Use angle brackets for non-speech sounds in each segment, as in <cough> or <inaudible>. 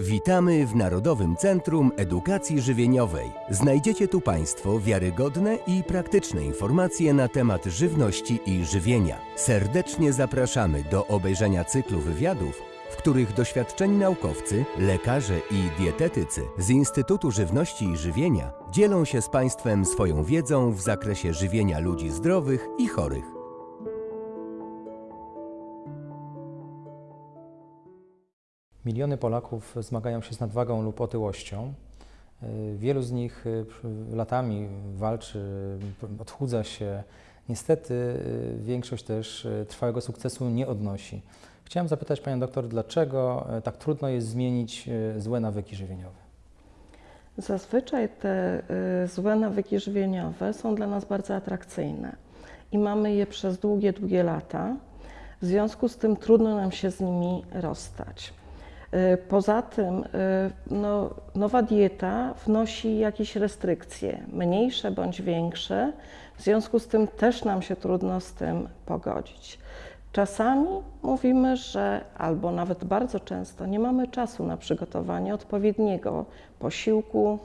Witamy w Narodowym Centrum Edukacji Żywieniowej. Znajdziecie tu Państwo wiarygodne i praktyczne informacje na temat żywności i żywienia. Serdecznie zapraszamy do obejrzenia cyklu wywiadów, w których doświadczeni naukowcy, lekarze i dietetycy z Instytutu Żywności i Żywienia dzielą się z Państwem swoją wiedzą w zakresie żywienia ludzi zdrowych i chorych. Miliony Polaków zmagają się z nadwagą lub otyłością. Y, Wielu z nich y, latami walczy, y, odchudza się. Niestety większość też trwałego sukcesu nie odnosi. Chciałem zapytać Panią doktor, dlaczego tak trudno jest zmienić złe nawyki żywieniowe? Zazwyczaj te złe nawyki żywieniowe są dla nas bardzo atrakcyjne i mamy je przez długie, długie lata. W związku z tym trudno nam się z nimi rozstać. Y, Poza tym y, no, nowa dieta wnosi jakieś restrykcje, mniejsze bądź większe, w związku z tym też nam się trudno z tym pogodzić. Czasami mówimy, że albo nawet bardzo często nie mamy czasu na przygotowanie odpowiedniego posiłku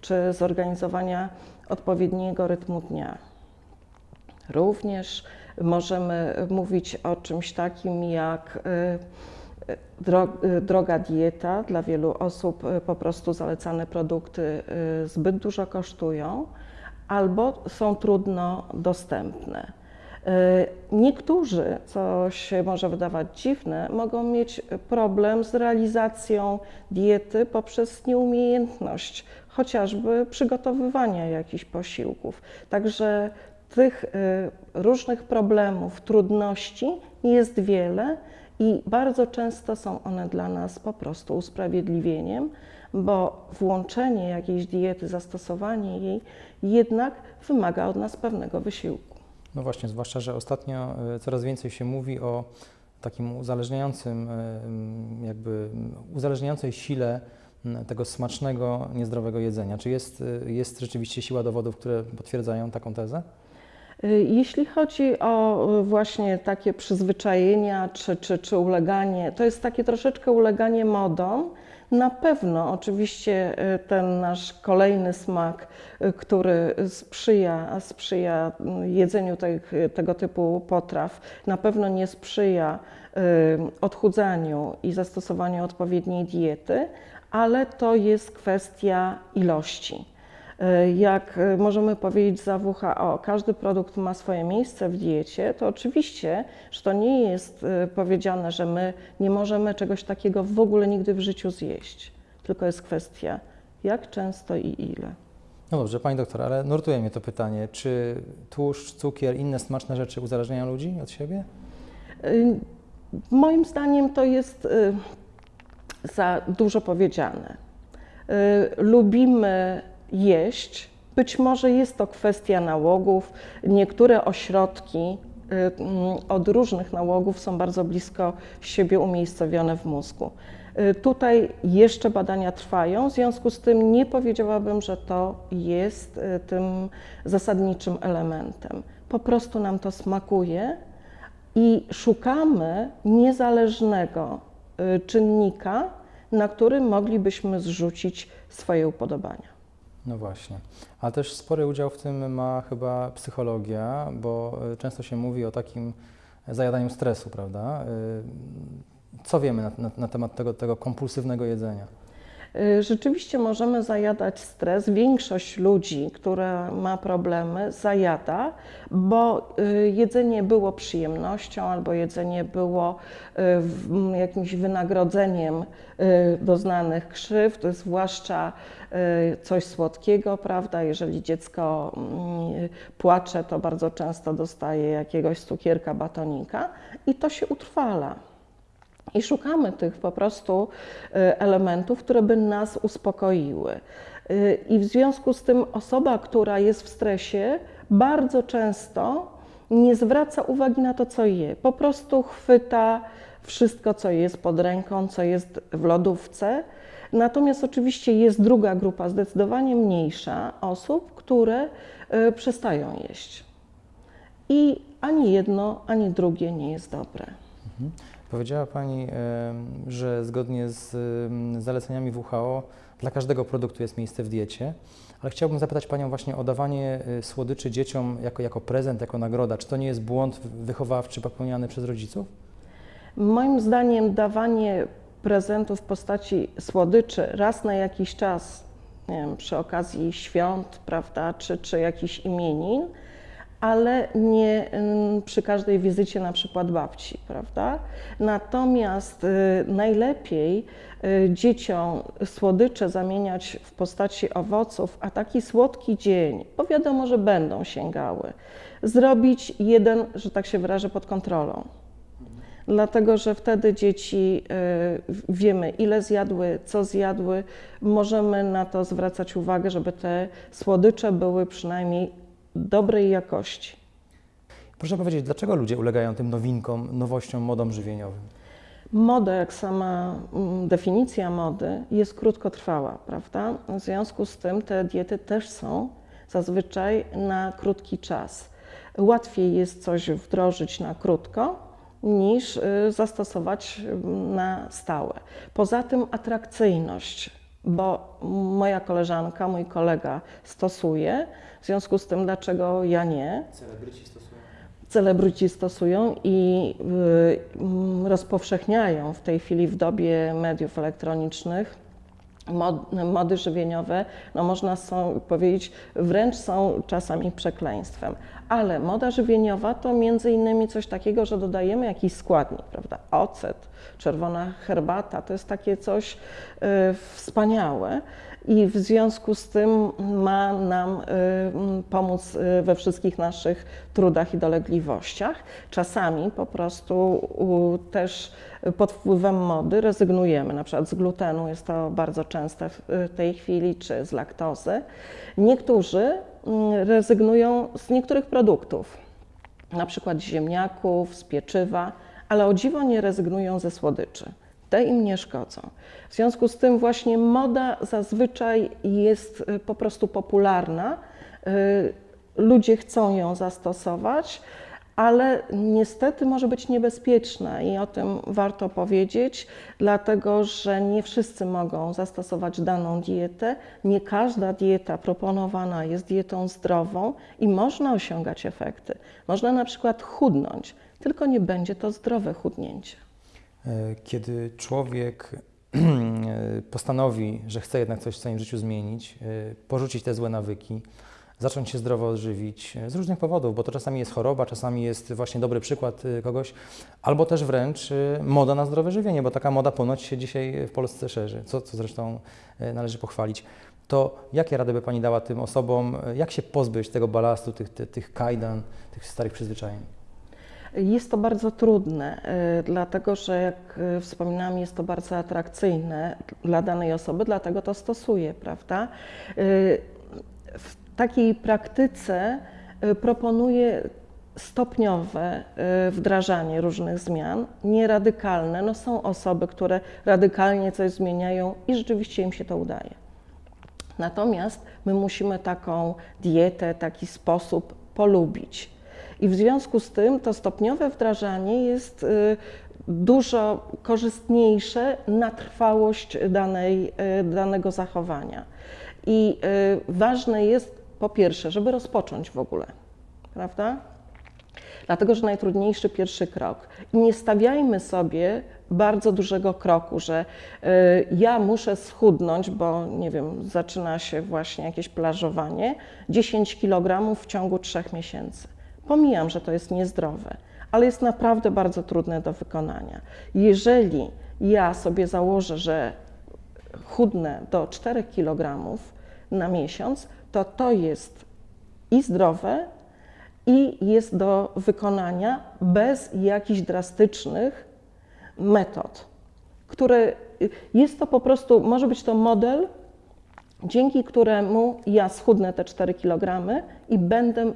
czy zorganizowania odpowiedniego rytmu dnia. Również możemy mówić o czymś takim jak y, droga dieta. Dla wielu osób y, po prostu zalecane produkty y, zbyt dużo kosztują albo są trudno dostępne. Y, Niektórzy, co się może wydawać dziwne, mogą mieć problem z realizacją diety poprzez nieumiejętność chociażby przygotowywania jakichś posiłków. Także tych różnych problemów, trudności jest wiele i bardzo często są one dla nas po prostu usprawiedliwieniem, bo włączenie jakiejś diety, zastosowanie jej jednak wymaga od nas pewnego wysiłku. No właśnie, zwłaszcza, że ostatnio y, coraz więcej się mówi o takim uzależniającym, mm, jakby uzależniającej sile tego smacznego, niezdrowego jedzenia. Czy jest, y, jest rzeczywiście siła dowodów, które potwierdzają taką tezę? Y, Jeśli chodzi o y, właśnie takie przyzwyczajenia czy, czy, czy uleganie, to jest takie troszeczkę uleganie modom. Na pewno oczywiście y, ten nasz kolejny smak, który sprzyja, sprzyja jedzeniu tych, tego typu potraw, na pewno nie sprzyja odchudzaniu i zastosowaniu odpowiedniej diety, ale to jest kwestia ilości. Y, Jak y, możemy powiedzieć za WHO, każdy produkt ma swoje miejsce w diecie, to oczywiście, że to nie jest y, powiedziane, że my nie możemy czegoś takiego w ogóle nigdy w życiu zjeść, tylko jest kwestia jak często i ile. No dobrze, Pani doktor, ale nurtuje mnie to pytanie. Czy tłuszcz, cukier, inne smaczne rzeczy uzależniają ludzi od siebie? Moim zdaniem to jest za dużo powiedziane. Lubimy jeść. Być może jest to kwestia nałogów. Niektóre ośrodki y, mm, od różnych nałogów są bardzo blisko siebie umiejscowione w mózgu. Y, Tutaj jeszcze badania trwają, w związku z tym nie powiedziałabym, że to jest y, tym zasadniczym elementem. Po prostu nam to smakuje i szukamy niezależnego czynnika, na którym moglibyśmy zrzucić swoje upodobania. No właśnie. Ale też spory udział w tym ma chyba psychologia, bo y, często się mówi o takim zajadaniu stresu, prawda? Y, Co wiemy na, na, na temat tego, tego kompulsywnego jedzenia? Y, Rzeczywiście możemy zajadać stres. Większość ludzi, która ma problemy, zajada, bo y, jedzenie było przyjemnością albo jedzenie było y, w- jakimś wynagrodzeniem doznanych krzywd, zwłaszcza coś słodkiego, prawda? Jeżeli dziecko mm, płacze, to bardzo często dostaje jakiegoś cukierka, batonika i to się utrwala. I szukamy tych po prostu y, elementów, które by nas uspokoiły. Y, I w związku z tym osoba, która jest w stresie, bardzo często nie zwraca uwagi na to, co je. Po prostu chwyta wszystko, co jest pod ręką, co jest w lodówce. Natomiast oczywiście jest druga grupa, zdecydowanie mniejsza osób, które y, przestają jeść. I ani jedno, ani drugie nie jest dobre. Mhm. Powiedziała Pani, że zgodnie z zaleceniami WHO dla każdego produktu jest miejsce w diecie, ale chciałbym zapytać Panią właśnie o dawanie y, słodyczy dzieciom jako, jako prezent, jako nagroda. Czy to nie jest błąd wychowawczy popełniany przez rodziców? Moim zdaniem dawanie prezentów w postaci słodyczy raz na jakiś czas, nie wiem, przy okazji świąt, prawda, czy, czy jakichś imienin, ale nie ym, przy każdej wizycie na przykład babci, prawda? Natomiast y, najlepiej y, dzieciom słodycze zamieniać w postaci owoców, a taki słodki dzień, bo wiadomo, że będą sięgały, zrobić jeden, że tak się wyrażę, pod kontrolą dlatego że wtedy dzieci y, wiemy, ile zjadły, co zjadły, możemy na to zwracać uwagę, żeby te słodycze były przynajmniej dobrej jakości. Proszę powiedzieć, dlaczego ludzie ulegają tym nowinkom, nowościom, modom żywieniowym? Moda, jak sama mm, definicja mody, jest krótkotrwała, prawda? W związku z tym te diety też są zazwyczaj na krótki czas. Łatwiej jest coś wdrożyć na krótko, niż y, zastosować mm, na stałe. Poza tym atrakcyjność, bo moja koleżanka, mój kolega stosuje, w związku z tym dlaczego ja nie? Celebryci stosują. Celebryci stosują i y, rozpowszechniają w tej chwili w dobie mediów elektronicznych mod, mody żywieniowe, no można są, powiedzieć, wręcz są czasami przekleństwem. Ale moda żywieniowa to między innymi coś takiego, że dodajemy jakiś składnik, prawda? Ocet, czerwona herbata, to jest takie coś y, wspaniałe i w związku z tym ma nam y, pomóc y, we wszystkich naszych trudach i dolegliwościach. Czasami po prostu też pod wpływem mody rezygnujemy, na przykład z glutenu, jest to bardzo częste w tej chwili, czy z laktozy. Niektórzy rezygnują z niektórych produktów, na przykład z ziemniaków, z pieczywa, ale o dziwo nie rezygnują ze słodyczy te im nie szkodzą. W związku z tym właśnie moda zazwyczaj jest y, po prostu popularna. Y, ludzie chcą ją zastosować, ale niestety może być niebezpieczna i o tym warto powiedzieć, dlatego że nie wszyscy mogą zastosować daną dietę. Nie każda dieta proponowana jest dietą zdrową i można osiągać efekty. Można na przykład chudnąć, tylko nie będzie to zdrowe chudnięcie. E, kiedy człowiek <clears throat> postanowi, że chce jednak coś w swoim życiu zmienić, e, porzucić te złe nawyki, zacząć się zdrowo odżywić e, z różnych powodów, bo to czasami jest choroba, czasami jest właśnie dobry przykład kogoś, albo też wręcz moda na zdrowe żywienie, bo taka moda ponoć się dzisiaj w Polsce szerzy, co, co zresztą należy pochwalić. To jakie rady by Pani dała tym osobom, jak się pozbyć tego balastu, tych, tych, tych kajdan, tych starych przyzwyczajeń? Jest to bardzo trudne, dlatego że jak wspominałam, jest to bardzo atrakcyjne dla danej osoby, dlatego to stosuje, prawda? W takiej praktyce proponuję stopniowe wdrażanie różnych zmian, nie radykalne. No są osoby, które radykalnie coś zmieniają i rzeczywiście im się to udaje. Natomiast my musimy taką dietę, taki sposób polubić. I w związku z tym to stopniowe wdrażanie jest y, dużo korzystniejsze na trwałość danej, y, danego zachowania. I y, ważne jest po pierwsze, żeby rozpocząć w ogóle, prawda? Dlatego, że najtrudniejszy pierwszy krok. I nie stawiajmy sobie bardzo dużego kroku, że ja muszę schudnąć, bo nie wiem, zaczyna się właśnie jakieś plażowanie, 10 kg w ciągu 3 miesięcy. Pomijam, że to jest niezdrowe, ale jest naprawdę bardzo trudne do wykonania. Jeżeli ja sobie założę, że chudnę do 4 kg na miesiąc, to to jest i zdrowe, i jest do wykonania bez jakichś drastycznych metod, które jest to po prostu, może być to model, dzięki któremu ja schudnę te 4 kg i będę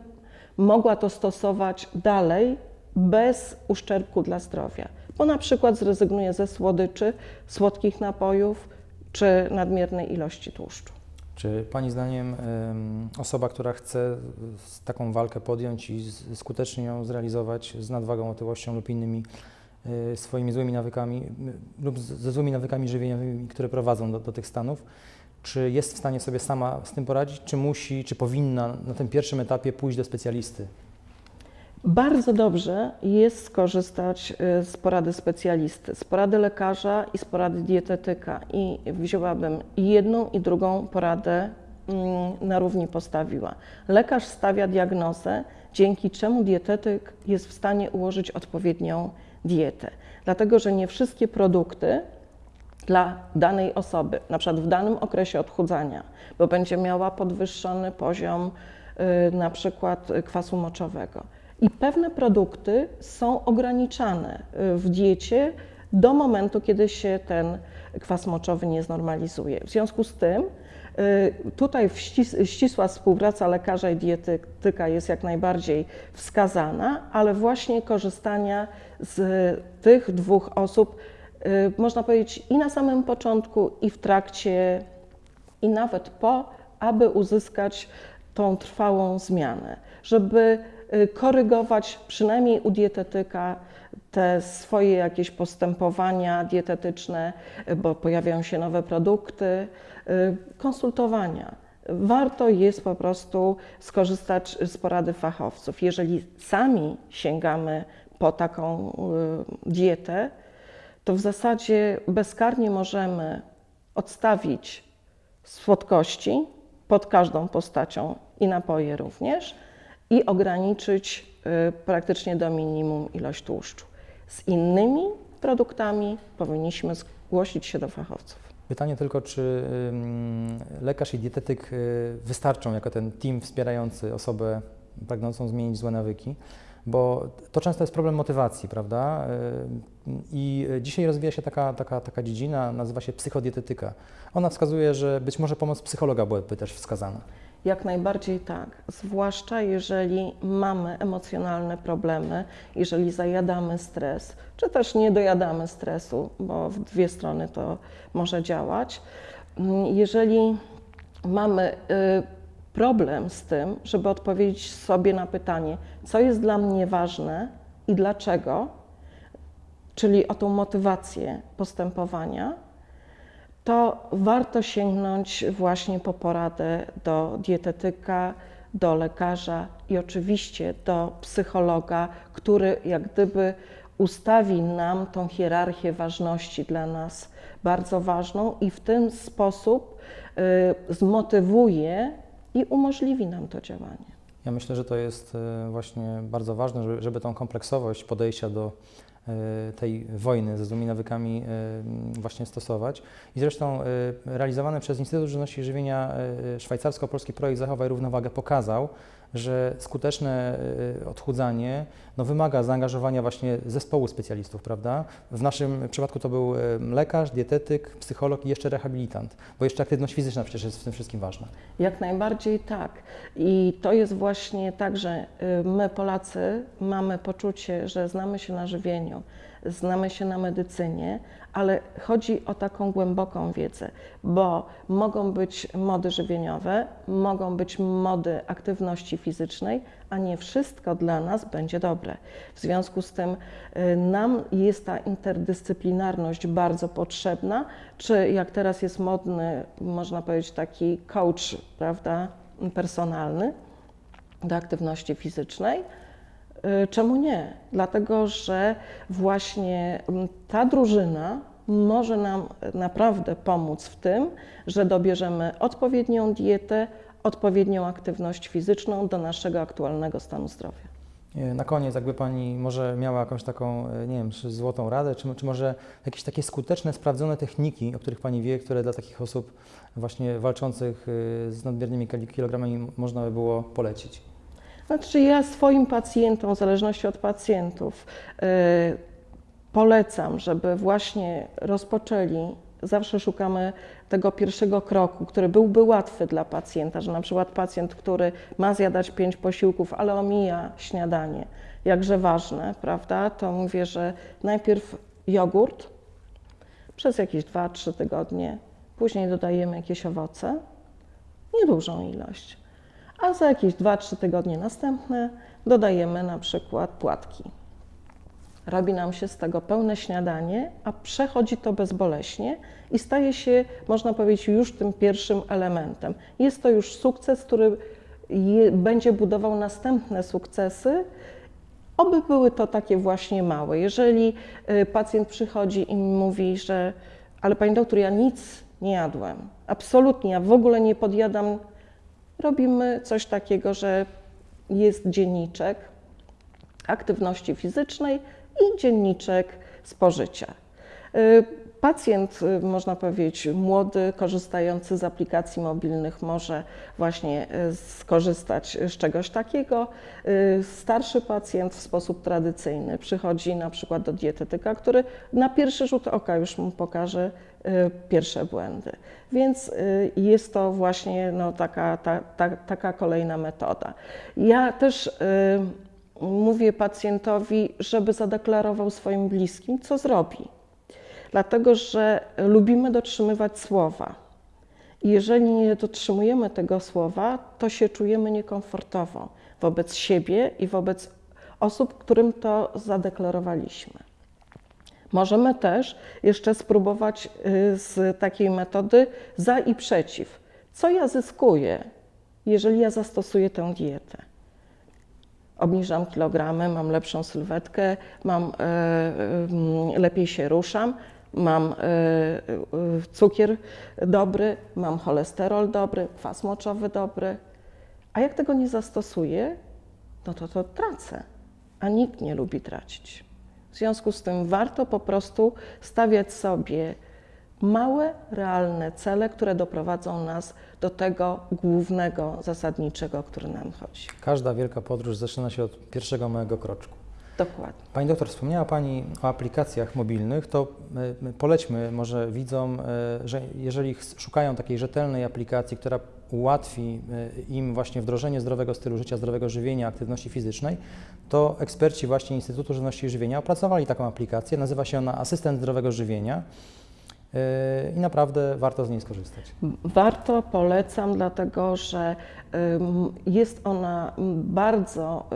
mogła to stosować dalej bez uszczerbku dla zdrowia, bo na przykład zrezygnuje ze słodyczy, słodkich napojów czy nadmiernej ilości tłuszczu. Czy Pani zdaniem osoba, która chce taką walkę podjąć i skutecznie ją zrealizować z nadwagą, otyłością lub innymi y, swoimi złymi nawykami lub ze złymi nawykami żywieniowymi, które prowadzą do, do tych stanów, czy jest w stanie sobie sama z tym poradzić, czy musi, czy powinna na tym pierwszym etapie pójść do specjalisty? Bardzo dobrze jest skorzystać y, z porady specjalisty, z porady lekarza i z porady dietetyka. I wzięłabym jedną i drugą poradę mm, na równi postawiła. Lekarz stawia diagnozę, dzięki czemu dietetyk jest w stanie ułożyć odpowiednią dietę. Dlatego, że nie wszystkie produkty dla danej osoby, na przykład w danym okresie odchudzania, bo będzie miała podwyższony poziom y, na przykład y, kwasu moczowego. I pewne produkty są ograniczane y, w diecie do momentu, kiedy się ten kwas moczowy nie znormalizuje. W związku z tym y, tutaj ścisła współpraca lekarza i dietetyka jest jak najbardziej wskazana, ale właśnie korzystania z tych dwóch osób y, można powiedzieć i na samym początku, i w trakcie, i nawet po, aby uzyskać tą trwałą zmianę, żeby korygować przynajmniej u dietetyka te swoje jakieś postępowania dietetyczne, y, bo pojawiają się nowe produkty, y, konsultowania. Warto jest po prostu skorzystać z porady fachowców. Jeżeli sami sięgamy po taką y, dietę, to w zasadzie bezkarnie możemy odstawić słodkości pod każdą postacią i napoje również i ograniczyć y, praktycznie do minimum ilość tłuszczu. Z innymi produktami powinniśmy zgłosić się do fachowców. Pytanie tylko, czy lekarz i dietetyk y, wystarczą jako ten team wspierający osobę pragnącą zmienić złe nawyki, bo to często jest problem motywacji, prawda? Y, I dzisiaj rozwija się taka, taka, taka dziedzina, nazywa się psychodietetyka. Ona wskazuje, że być może pomoc psychologa byłaby też wskazana. Jak najbardziej tak, zwłaszcza jeżeli mamy emocjonalne problemy, jeżeli zajadamy stres, czy też nie dojadamy stresu, bo w dwie strony to może działać. Jeżeli mamy y, problem z tym, żeby odpowiedzieć sobie na pytanie, co jest dla mnie ważne i dlaczego, czyli o tą motywację postępowania, to warto sięgnąć właśnie po poradę do dietetyka, do lekarza i oczywiście do psychologa, który jak gdyby ustawi nam tą hierarchię ważności dla nas bardzo ważną i w ten sposób y, zmotywuje i umożliwi nam to działanie. Ja myślę, że to jest e, właśnie bardzo ważne, żeby, żeby tą kompleksowość podejścia do tej wojny ze złymi nawykami e, właśnie stosować. I zresztą e, realizowany przez Instytut Żywności i Żywienia e, szwajcarsko-polski projekt Zachowaj Równowagę pokazał, że skuteczne e, odchudzanie no, wymaga zaangażowania właśnie zespołu specjalistów, prawda? W naszym przypadku to był e, lekarz, dietetyk, psycholog i jeszcze rehabilitant, bo jeszcze aktywność fizyczna przecież jest w tym wszystkim ważna. Jak najbardziej tak. I to jest właśnie tak, że y, my Polacy mamy poczucie, że znamy się na żywieniu, znamy się na medycynie, ale chodzi o taką głęboką wiedzę, bo mogą być mody żywieniowe, mogą być mody aktywności fizycznej, a nie wszystko dla nas będzie dobre. W związku z tym y, nam jest ta interdyscyplinarność bardzo potrzebna, czy jak teraz jest modny, można powiedzieć taki coach, prawda, personalny do aktywności fizycznej. Y, Czemu nie? Dlatego, że właśnie mm, ta drużyna może nam naprawdę pomóc w tym, że dobierzemy odpowiednią dietę, odpowiednią aktywność fizyczną do naszego aktualnego stanu zdrowia. E, Na koniec, jakby Pani może miała jakąś taką, e, nie wiem, czy złotą radę, czy, czy może jakieś takie skuteczne, sprawdzone techniki, o których Pani wie, które dla takich osób właśnie walczących z nadmiernymi kil- kilogramami można by było polecić? Znaczy ja swoim pacjentom, w zależności od pacjentów, y, polecam, żeby właśnie rozpoczęli, zawsze szukamy tego pierwszego kroku, który byłby łatwy dla pacjenta, że na przykład pacjent, który ma zjadać pięć posiłków, ale omija śniadanie, jakże ważne, prawda, to mówię, że najpierw jogurt przez jakieś 2-3 tygodnie, później dodajemy jakieś owoce, niedużą ilość a za jakieś 2-3 tygodnie następne dodajemy na przykład płatki. robi nam się z tego pełne śniadanie, a przechodzi to bezboleśnie i staje się, można powiedzieć, już tym pierwszym elementem. Jest to już sukces, który je, będzie budował następne sukcesy. Oby były to takie właśnie małe. Jeżeli y, pacjent przychodzi i mówi, że ale pani doktor, ja nic nie jadłem, absolutnie, ja w ogóle nie podjadam, robimy coś takiego, że jest dzienniczek aktywności fizycznej i dzienniczek spożycia. Pacjent, y, można powiedzieć, młody, korzystający z aplikacji mobilnych, może właśnie y, skorzystać z czegoś takiego. Y, Starszy pacjent w sposób tradycyjny przychodzi na przykład do dietetyka, który na pierwszy rzut oka już mu pokaże pierwsze błędy. Więc jest to właśnie no, taka, ta, ta, taka kolejna metoda. Ja też mówię pacjentowi, żeby zadeklarował swoim bliskim, co zrobi dlatego że lubimy dotrzymywać słowa. I jeżeli nie dotrzymujemy tego słowa, to się czujemy niekomfortowo wobec siebie i wobec osób, którym to zadeklarowaliśmy. Możemy też jeszcze spróbować y, z takiej metody za i przeciw. Co ja zyskuję, jeżeli ja zastosuję tę dietę? Obniżam kilogramy, mam lepszą sylwetkę, mam, e, e, lepiej się ruszam, mam e, e, cukier dobry, mam cholesterol dobry, kwas moczowy dobry. A jak tego nie zastosuję, no to to tracę. A nikt nie lubi tracić. W związku z tym warto po prostu stawiać sobie małe, realne cele, które doprowadzą nas do tego głównego, zasadniczego, o który nam chodzi. Każda wielka podróż zaczyna się od pierwszego małego kroczku. Dokładnie. Pani doktor, wspomniała Pani o aplikacjach mobilnych, to y, polećmy może widzom, y, że jeżeli szukają takiej rzetelnej aplikacji, która ułatwi im właśnie wdrożenie zdrowego stylu życia, zdrowego żywienia, aktywności fizycznej, to eksperci właśnie Instytutu Żywności i Żywienia opracowali taką aplikację. Nazywa się ona Asystent Zdrowego Żywienia i naprawdę warto z niej skorzystać. Warto, polecam, dlatego że jest ona bardzo,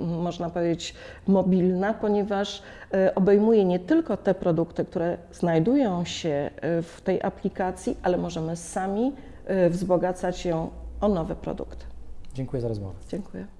y, można powiedzieć, mobilna, ponieważ y, obejmuje nie tylko te produkty, które znajdują się w tej aplikacji, ale możemy sami wzbogacać ją o nowe produkty. Dziękuję za rozmowę. Dziękuję.